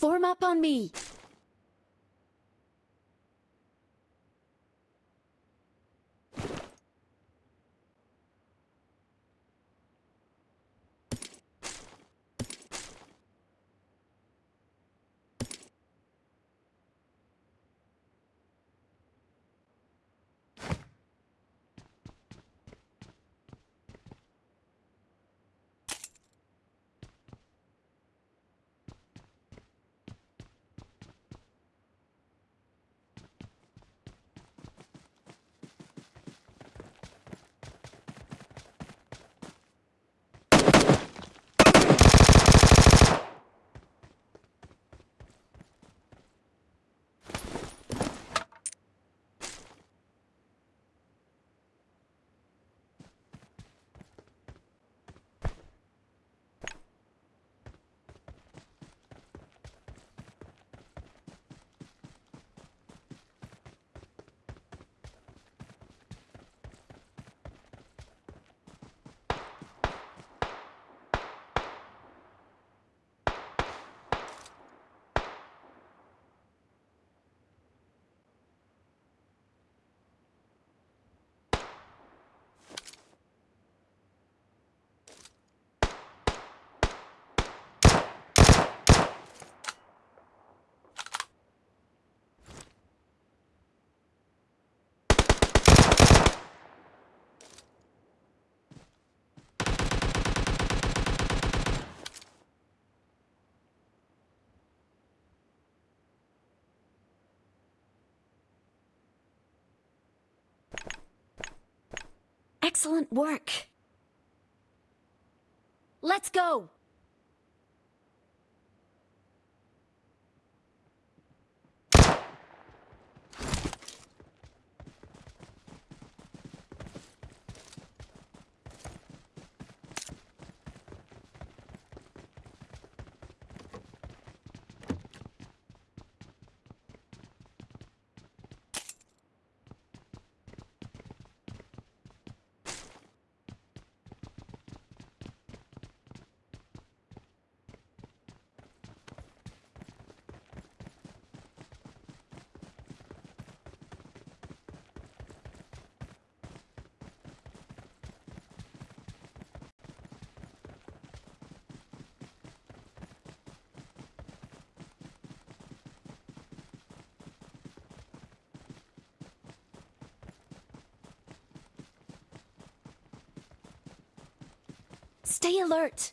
Form up on me. Excellent work. Let's go. Stay alert.